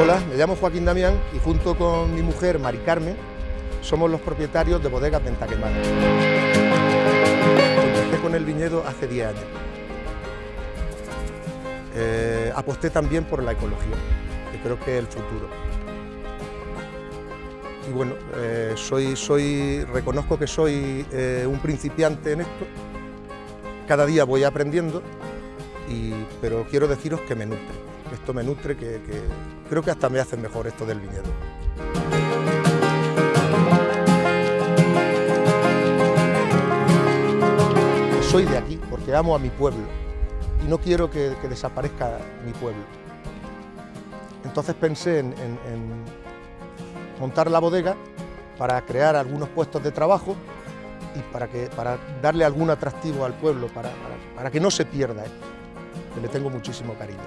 Hola, me llamo Joaquín Damián y junto con mi mujer Mari Carmen somos los propietarios de Bodegas Ventaquemada. Empecé con el viñedo hace 10 años. Eh, aposté también por la ecología, que creo que es el futuro. Y bueno, eh, soy, soy, reconozco que soy eh, un principiante en esto. Cada día voy aprendiendo, pero quiero deciros que me nutre. Esto me nutre, que, creo que hasta me hace mejor esto del viñedo. Soy de aquí porque amo a mi pueblo y no quiero que, desaparezca mi pueblo. Entonces pensé en, montar la bodega para crear algunos puestos de trabajo y para, que, para darle algún atractivo al pueblo, para, para que no se pierda esto que le tengo muchísimo cariño.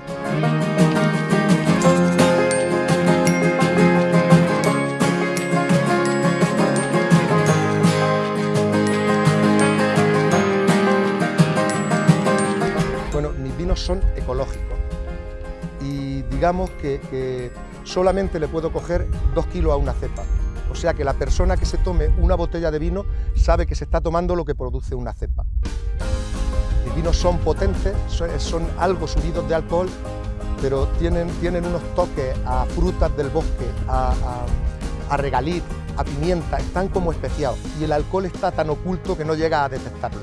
Bueno, mis vinos son ecológicos y digamos que, solamente le puedo coger dos kilos a una cepa. O sea que la persona que se tome una botella de vino sabe que se está tomando lo que produce una cepa vinos son potentes, son algo subidos de alcohol, pero tienen, tienen unos toques a frutas del bosque, a, a, regaliz, a pimienta, están como especiados. Y el alcohol está tan oculto que no llega a detectarlo.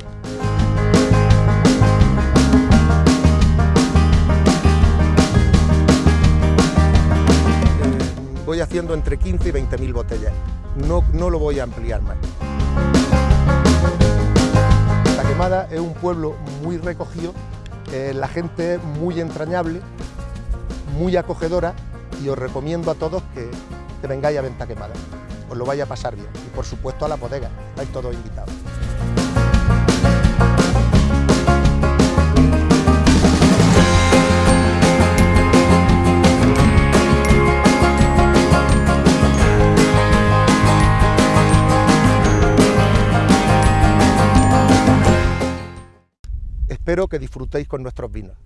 Eh, voy haciendo entre 15 y 20 mil botellas, no, no lo voy a ampliar más es un pueblo muy recogido, eh, la gente muy entrañable, muy acogedora y os recomiendo a todos que, vengáis a Venta Quemada, os lo vaya a pasar bien y por supuesto a la bodega, estáis todos invitados. Espero que disfrutéis con nuestros vinos.